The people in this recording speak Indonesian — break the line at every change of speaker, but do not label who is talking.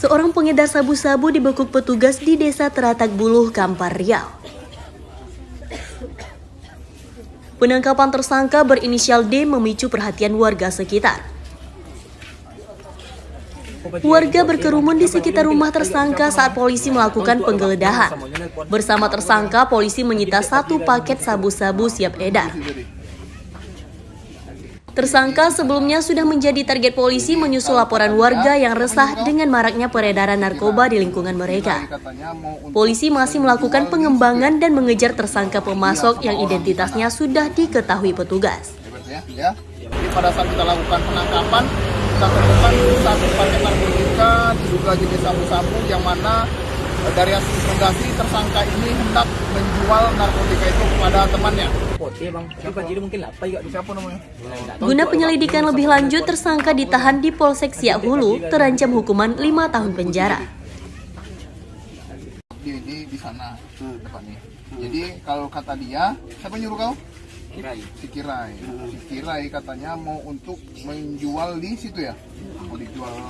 Seorang pengedar sabu-sabu dibekuk petugas di Desa Teratak Buluh, Kampar Riau. Penangkapan tersangka berinisial D memicu perhatian warga sekitar. Warga berkerumun di sekitar rumah tersangka saat polisi melakukan penggeledahan. Bersama tersangka, polisi menyita satu paket sabu-sabu siap edar. Tersangka sebelumnya sudah menjadi target polisi menyusul laporan warga yang resah dengan maraknya peredaran narkoba di lingkungan mereka. Polisi masih melakukan pengembangan dan mengejar tersangka pemasok yang identitasnya sudah diketahui petugas.
Jadi pada saat kita lakukan penangkapan, kita temukan satu paket narkotika diduga jenis sabu-sabu yang mana dari hasil investigasi tersangka ini hendak menjual narkotika itu kepada temannya.
Guna penyelidikan lebih lanjut, tersangka ditahan di Polsek Siak Hulu terancam hukuman 5 tahun penjara.
Di, di, di sana depannya. Jadi kalau kata dia, siapa nyuruh kau?
Kirai.
Si Kirai. Si Kirai katanya mau untuk menjual di situ ya? Mau dijual